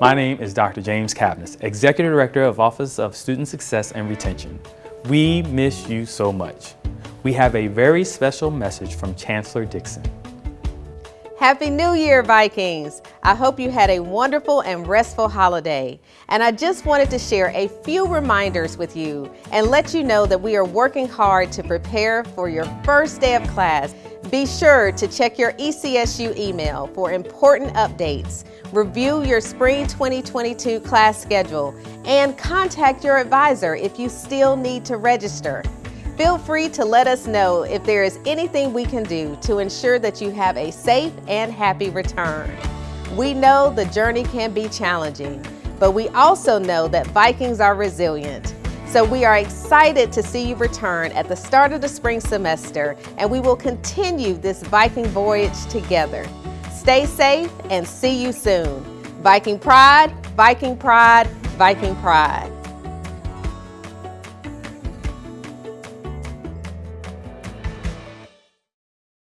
My name is Dr. James Cavness, Executive Director of Office of Student Success and Retention. We miss you so much. We have a very special message from Chancellor Dixon. Happy New Year, Vikings! I hope you had a wonderful and restful holiday. And I just wanted to share a few reminders with you and let you know that we are working hard to prepare for your first day of class. Be sure to check your ECSU email for important updates, review your Spring 2022 class schedule, and contact your advisor if you still need to register. Feel free to let us know if there is anything we can do to ensure that you have a safe and happy return. We know the journey can be challenging, but we also know that Vikings are resilient. So we are excited to see you return at the start of the spring semester and we will continue this Viking voyage together. Stay safe and see you soon. Viking Pride, Viking Pride, Viking Pride.